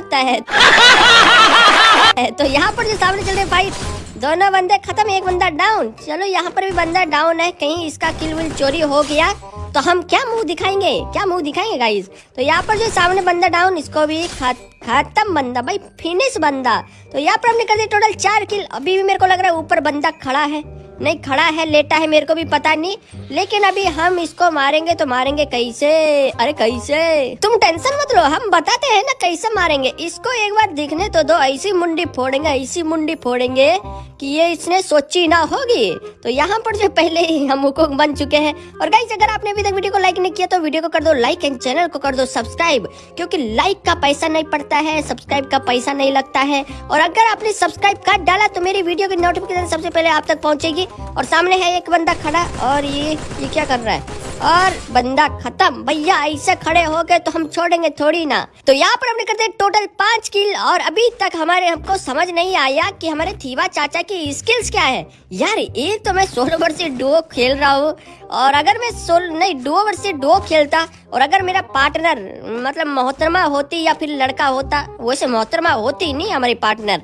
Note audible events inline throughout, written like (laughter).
लगता है। (laughs) तो यहाँ पर जो सामने चल रहे फाइट दोनों बंदे खत्म, एक बंदा डाउन चलो यहाँ पर भी बंदा डाउन है, कहीं इसका किल विल चोरी हो गया तो हम क्या मुँह दिखाएँगे? क्या मुँह दिखाएँगे गाइस तो यहाँ पर जो सामने बंदा डाउन इसको भी खत्म बंदा, भाई फिनिश बंदा। तो यहाँ पर हमने कर दिया टोटल चार किल अभी भी मेरे को लग रहा है ऊपर बंदा खड़ा है। नहीं, खड़ा है, लेटा है, मेरे को भी पता नहीं। लेकिन अभी हम इसको मारेंगे तो मारेंगे कैसे? अरे कैसे? तुम टेंशन मत लो, हम बताते हैं ना कैसे मारेंगे। इसको एक बार दिखने तो दो, ऐसी मुंडी फोड़ेंगे, ऐसी मुंडी फोड़ेंगे कि ये इसने सोची ना होगी। तो यहाँ पर जो पहले ही हम हुकुम बन चुके हैं। और गाइस अगर आपने अभी तक वीडियो को लाइक नहीं किया तो वीडियो को कर दो लाइक एंड चैनल को कर दो सब्सक्राइब क्योंकि लाइक का पैसा नहीं पड़ता है सब्सक्राइब का पैसा नहीं लगता है। और अगर आपने सब्सक्राइब कर डाला तो मेरी वीडियो की नोटिफिकेशन सबसे पहले आप तक पहुंचेगी। और सामने है एक बंदा खड़ा और ये ये क्या कर रहा है? और बंदा खत्म। भैया, ऐसे खड़े हो गए तो हम छोड़ेंगे थोड़ी ना। तो यहाँ पर हमने करते टोटल पाँच किल और अभी तक हमारे हमको समझ नहीं आया कि हमारे थीवा चाचा की स्किल्स क्या है। यार एक तो मैं सोलह वर्ष से डुओ खेल रहा हूँ और अगर मैं सोल, नहीं डुओ वर्ष से डुओ खेलता और अगर मेरा पार्टनर मतलब मोहतरमा होती या फिर लड़का होता, वैसे मोहतरमा होती नहीं हमारी पार्टनर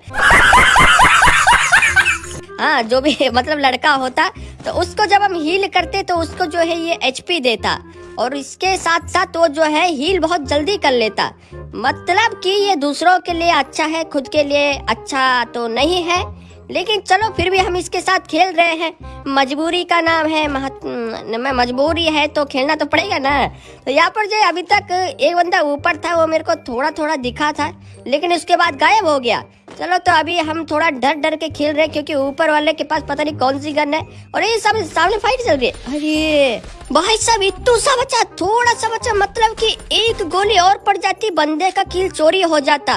हाँ जो भी (laughs) मतलब लड़का होता तो उसको जब हम हील करते तो उसको जो है ये एचपी देता। और इसके साथ साथ वो जो है हील बहुत जल्दी कर लेता। मतलब कि ये दूसरों के लिए अच्छा है, खुद के लिए अच्छा तो नहीं है। लेकिन चलो, फिर भी हम इसके साथ खेल रहे हैं। मजबूरी का नाम है मैं मजबूरी है तो खेलना तो पड़ेगा ना। तो यहाँ पर जो अभी तक एक बंदा ऊपर था, वो मेरे को थोड़ा थोड़ा दिखा था, लेकिन उसके बाद गायब हो गया। चलो तो अभी हम थोड़ा डर डर के खेल रहे हैं क्योंकि ऊपर वाले के पास पता नहीं कौन सी गन है। और ये सब सामने फाइट चल रही है। अरे भाई साहब इतू सा बचा थोड़ा सा बचा मतलब कि एक गोली और पड़ जाती बंदे का किल चोरी हो जाता।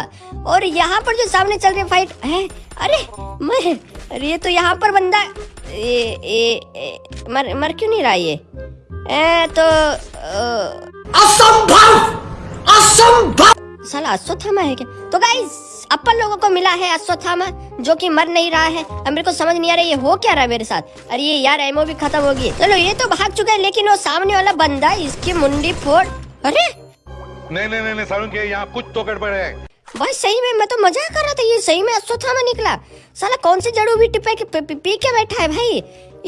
और यहाँ पर जो सामने चल रही फाइट है? अरे मैं अरे ये तो यहाँ पर बंदा ए, ए, ए, मर मर क्यों नहीं रहा ये? ए, तो असंभव! असंभव! साला अश्वत्थामा है क्या? तो गाइस अपन लोगों को मिला है अश्वत्थामा जो कि मर नहीं रहा है। अब मेरे को समझ नहीं आ रहा ये हो क्या रहा है मेरे साथ? अरे ये यार एमओ भी खत्म हो गई। चलो ये तो भाग चुका है लेकिन वो सामने वाला बंदा इसकी मुंडी फोड़। अरे! नहीं नहीं नहीं सारुण के यहाँ कुछ तो गड़बड़ है। भाई सही में मैं तो मज़ाक कर रहा था ये सही में अश्वत्थामा निकला। साला कौन सी जड़ू भी टिपे के पी के बैठा है भाई?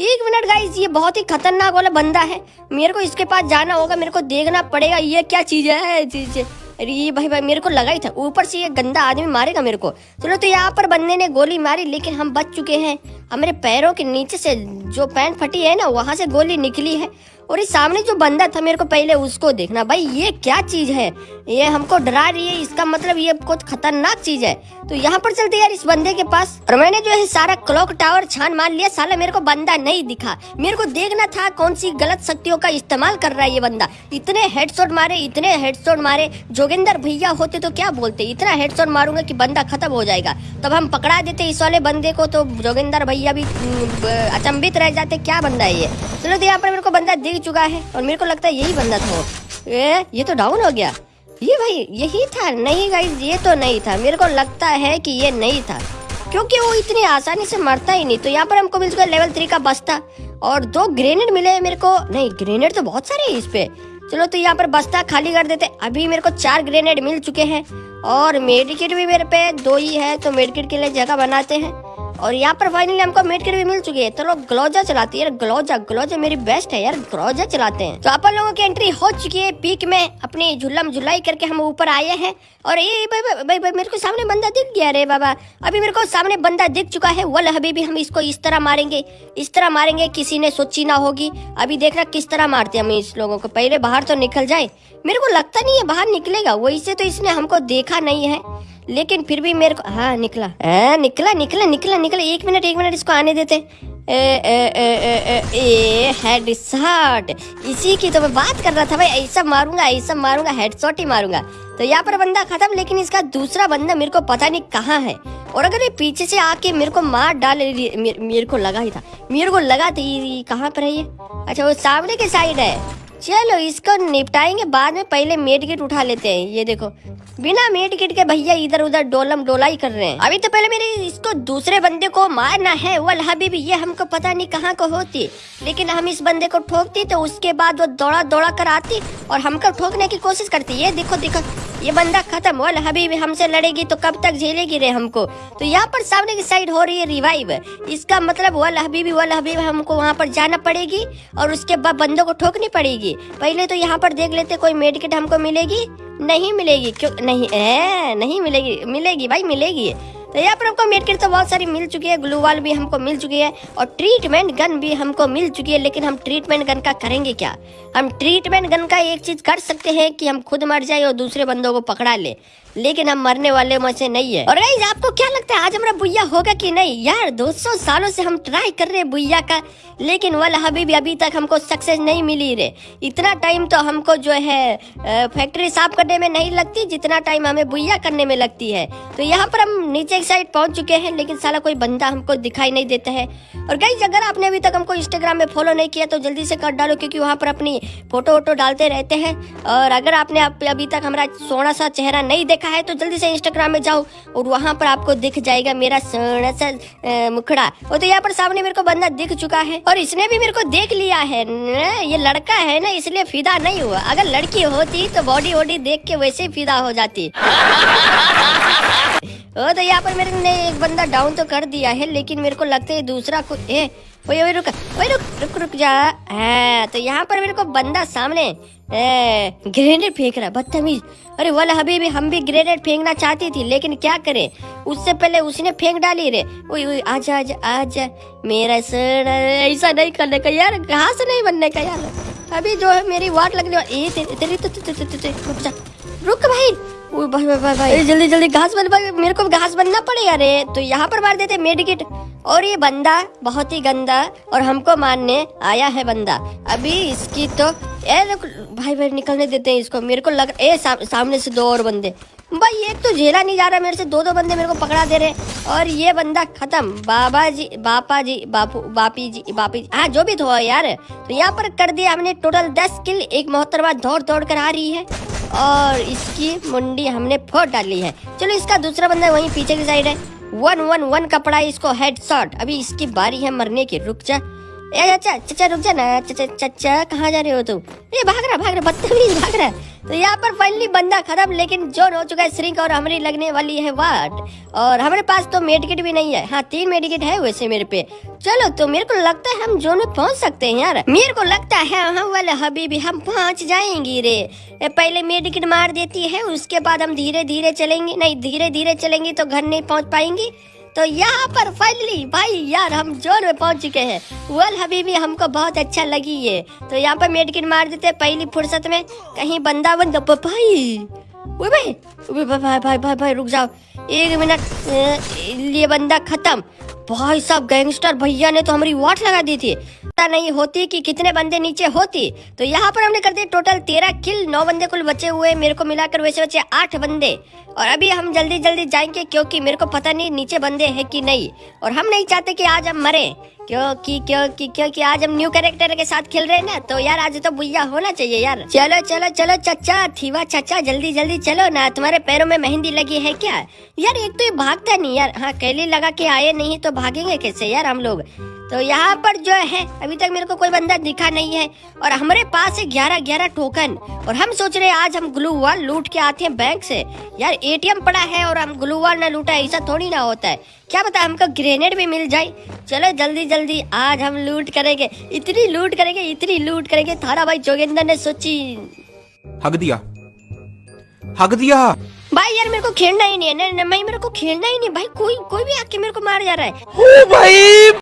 एक मिनट गाइस ये बहुत ही खतरनाक वाला बंदा है। मेरे को इसके पास जाना होगा मेरे को देखना पड़ेगा ये क्या चीज़ है चीज़। अरे भाई भाई, मेरे को लगा ही था, ऊपर से ये गंदा आदमी मारेगा मेरे को। चलो तो यहाँ पर बंदे ने गोली मारी, लेकिन हम बच चुके हैं। हमारे पैरों के नीचे से जो पैंट फटी है ना, वहाँ से गोली निकली है। और इस सामने जो बंदा था मेरे को पहले उसको देखना। भाई, ये क्या चीज़ है? ये हमको डरा रही है, इसका मतलब ये कुछ खतरनाक चीज़ है। तो यहाँ पर चलते यार इस बंदे के पास। और मैंने जो है सारा क्लॉक टावर छान मान लिया, साला मेरे को बंदा नहीं दिखा। मेरे को देखना था कौन सी गलत शक्तियों का इस्तेमाल कर रहा है ये बंदा। इतने हेडशॉट मारे, इतने हेडशॉट मारे। जोगिंदर भैया होते तो क्या बोलते? इतना हेडशॉट मारूँगा की बंदा खत्म हो जाएगा। तब हम पकड़ा देते इस वाले बंदे को तो जोगिंदर भैया भी अचंबित रह जाते। क्या बंदा ये? चलो तो यहाँ पर मेरे को बंदा दिख चुका है और मेरे को लगता है यही बंदा था ये ये तो डाउन हो गया। ये भाई, यही था। नहीं गाइस ये तो नहीं था। मेरे को लगता है कि ये नहीं था। क्योंकि वो इतनी आसानी से मरता ही नहीं। तो यहाँ पर हमको मिल चुका लेवल थ्री का बस्ता और दो ग्रेनेड मिले मेरे को। नहीं ग्रेनेड तो बहुत सारे हैं इस पे। चलो तो यहाँ पर बस्ता खाली कर देते। अभी मेरे को चार ग्रेनेड मिल चुके हैं और मेडिकेट भी मेरे पे दो ही है तो मेडिकेट के लिए जगह बनाते हैं। और यहाँ पर फाइनली हमको मेट भी मिल चुकी है। तो लोग ग्लोजा चलाती है। ग्लोजा ग्लोजा मेरी बेस्ट है यार। ग्लोजा चलाते हैं। तो अपन लोगों की एंट्री हो चुकी है पीक में। अपनी झुल्लम झुलाई करके हम ऊपर आए हैं। और ये भाई मेरे को सामने बंदा दिख गया रे बाबा। अभी मेरे को सामने बंदा दिख चुका है। वल अभी भी हम इसको इस तरह मारेंगे। इस तरह मारेंगे, किसी ने सोची ना होगी। अभी देखना किस तरह मारते हम इस लोगों को। पहले बाहर तो निकल जाए। मेरे को लगता नहीं है बाहर निकलेगा। वही से तो इसने हमको देखा नहीं है। लेकिन फिर भी मेरे को हाँ निकला। आ, निकला निकला निकला निकला। एक मिनट एक मिनट इसको आने देते। ए, ए, ए, ए, ए, ए, हेड शॉट इसी की तो मैं बात कर रहा था भाई ऐसा मारूँगा ऐसा मारूँगा हेड शॉट ही मारूँगा। तो यहाँ पर बंदा खत्म लेकिन इसका दूसरा बंदा मेरे को पता नहीं कहाँ है। और अगर ये पीछे से आके मेरे को मार डाले मेरे को लगा ही था। मेरे को लगा था ये कहाँ पर है ये? अच्छा वो सामने के साइड है। चलो इसको निपटाएँगे, बाद में पहले मेड किट उठा लेते हैं। ये देखो, बिना मेड किट के भैया इधर उधर डोलम डोलाई कर रहे हैं। अभी तो पहले मेरे इसको दूसरे बंदे को मारना है, वल हबीबी, ये हमको पता नहीं कहाँ को होती। लेकिन हम इस बंदे को ठोकती तो उसके बाद वो दौड़ा दौड़ा कर आती और हमको ठोकने की कोशिश करती। ये देखो देखो। ये बंदा खत्म वाल हबीब हमसे लड़ेगी तो कब तक झेलेगी रे हमको? तो यहाँ पर सामने की साइड हो रही है रिवाइव इसका मतलब वाल हबीबी वाल हबीब हमको वहाँ पर जाना पड़ेगी और उसके बाद बंदों को ठोकनी पड़ेगी। पहले तो यहाँ पर देख लेते कोई मेडिकेट हमको मिलेगी? नहीं मिलेगी। क्यों? नहीं ए, नहीं मिलेगी। मिलेगी भाई मिलेगी। तो यहाँ पर हमको मेडकिट तो बहुत सारी मिल चुकी है ग्लू वाल भी हमको मिल चुकी है और ट्रीटमेंट गन भी हमको मिल चुकी है, लेकिन हम ट्रीटमेंट गन का करेंगे क्या? हम ट्रीटमेंट गन का एक चीज़ कर सकते हैं कि हम खुद मर जाए और दूसरे बंदों को पकड़ा ले। लेकिन हम मरने वाले में से नहीं है। और गाइस आपको क्या लगता है, आज हमारा बुया होगा कि नहीं? यार 200 सालों से हम ट्राई कर रहे बुया का, लेकिन वाला हबीबी, अभी तक हमको सक्सेस नहीं मिली रे। इतना टाइम तो हमको जो है फैक्ट्री साफ़ करने में नहीं लगती, जितना टाइम हमें बुया करने में लगती है। तो यहाँ पर हम नीचे की साइड पहुँच चुके हैं, लेकिन साला कोई बंदा हमको दिखाई नहीं देता है। और गाइस अगर आपने अभी तक हमको इंस्टाग्राम में फॉलो नहीं किया तो जल्दी से कर डालो, क्योंकि वहाँ पर अपनी फ़ोटो वोटो डालते रहते हैं। और अगर आपने अभी तक हमारा सोना सा चेहरा नहीं देखा है तो जल्दी से इंस्टाग्राम में जाओ और वहाँ पर आपको दिख जाएगा मेरा सोना सा मुखड़ा। और तो यहाँ पर सामने मेरे को बंदा दिख चुका है और इसने भी मेरे को देख लिया है ये लड़का है ना, इसलिए फिदा नहीं हुआ। अगर लड़की होती तो बॉडी वॉडी देख के वैसे ही फिदा हो जाती। (laughs) ओ तो यहाँ पर मेरे ने एक बंदा डाउन तो कर दिया है, लेकिन मेरे को लगता है दूसरा को ए ओए ओए, रुक ओए, रुक रुक रुक जा। हाँ तो यहाँ पर मेरे को बंदा सामने ग्रेनेड फेंक रहा बदतमीज। अरे वाला हबीबी हम भी ग्रेनेड फेंकना चाहती थी, लेकिन क्या करे? उससे पहले उसने फेंक डाली रे। ओए ओए आजा आजा आजा मेरा सर, ऐसा नहीं करने का यार घास नहीं बनने का यार। अभी जो है मेरी वाट लगने वाली तेरी तो रुक भाई भाई भाई भाई भाई। जल्दी जल्दी, घास बन, भाई, मेरे को घास बनना पड़ेगा रे तो यहाँ पर मार देते मेडिकेट। और ये बंदा बहुत ही गंदा और हमको मारने आया है बंदा। अभी इसकी तो ए रुक, भाई भाई निकलने देते हैं इसको। मेरे को लग ए सा, सामने से दो और बंदे। भाई एक तो झेला नहीं जा रहा मेरे से दो दो बंदे मेरे को पकड़ा दे रहे और ये बंदा खत्म। बाबा जी बापा जी बापू बापी जी बापी हाँ जो भी तो यार। तो यहाँ पर कर दिया हमने टोटल दस किल एक मोहतरमा दौड़ दौड़ कर आ रही है। और इसकी मुंडी हमने फोड़ डाली है। चलो इसका दूसरा बंदा वहीं पीछे की साइड है। वन वन वन कपड़ा इसको हेड अभी इसकी बारी है मरने की। रुक जा। चाचा चाचा रुक जा ना चाचा चाचा कहाँ जा रहे हो तुम? ये भाग रहा भाग रहा, बदतमीज भाग रहा। तो यहाँ पर फाइनली बंदा खत्म, लेकिन जोन हो चुका है श्रिंक और हमारी लगने वाली है वाट। और हमारे पास तो मेडिकेट भी नहीं है। हाँ तीन मेडिकेट है वैसे मेरे पे। चलो तो मेरे को लगता है हम जोन में पहुँच सकते हैं यार। मेरे को लगता है हम वाले हबीबी, हम पहुँच जाएँगे रे। पहले मेडिकेट मार देती है, उसके बाद हम धीरे धीरे चलेंगे। नहीं धीरे धीरे चलेंगे तो घर नहीं पहुँच पाएँगी। तो यहाँ पर फाइनली भाई यार, हम जोन में पहुँच चुके हैं। वेल हबीबी हमको बहुत अच्छा लगी ये। तो यहाँ पर मेडकिन मार देते पहली फुर्सत में। कहीं बंदा बंद भाई। भाई भाई भाई भाई भाई भाई, रुक जाओ। एक मिनट ये बंदा खत्म। भाई साहब गैंगस्टर भैया ने तो हमारी वाट लगा दी थी। पता नहीं होती कि कितने बंदे नीचे होती। तो यहाँ पर हमने कर दिए टोटल तेरह किल नौ बंदे कुल बचे हुए मेरे को मिलाकर वैसे बचे आठ बंदे। और अभी हम जल्दी जल्दी जाएँगे क्योंकि मेरे को पता नहीं नीचे बंदे हैं कि नहीं। और हम नहीं चाहते कि आज हम मरे। क्योंकि क्योंकि क्योंकि आज हम न्यू कैरेक्टर के साथ खेल रहे हैं ना तो यार आज तो बुया होना चाहिए यार। चलो चलो चलो, चचा, थीवा चचा, जल्दी जल्दी चलो ना, तुम्हारे पैरों में मेहंदी लगी है क्या? यार एक तो ये भागता नहीं यार। हाँ कैली लगा के आए नहीं तो भागेंगे कैसे यार हम लोग? तो यहाँ पर जो है अभी तक मेरे को कोई बंदा दिखा नहीं है। और हमारे पास है ग्यारह ग्यारह टोकन और हम सोच रहे हैं आज हम ग्लू वाल लूट के आते हैं बैंक से। यार एटीएम पड़ा है और हम ग्लू वाल ना लूटा ऐसा थोड़ी ना होता है। क्या पता हमको ग्रेनेड भी मिल जाए। चलो जल्दी जल्दी आज हम लूट करेंगे। इतनी लूट करेंगे इतनी लूट करेंगे। थारा भाई जोगेंद्र ने सोची। हक दिया। हक दिया। भाई यार मेरे को खेलना ही नहीं है। नहीं मेरे को खेलना ही नहीं। भाई कोई कोई भी आके मेरे को मार जा रहा है। ओ भाई!